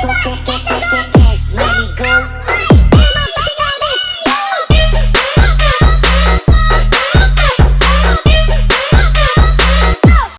You guys get the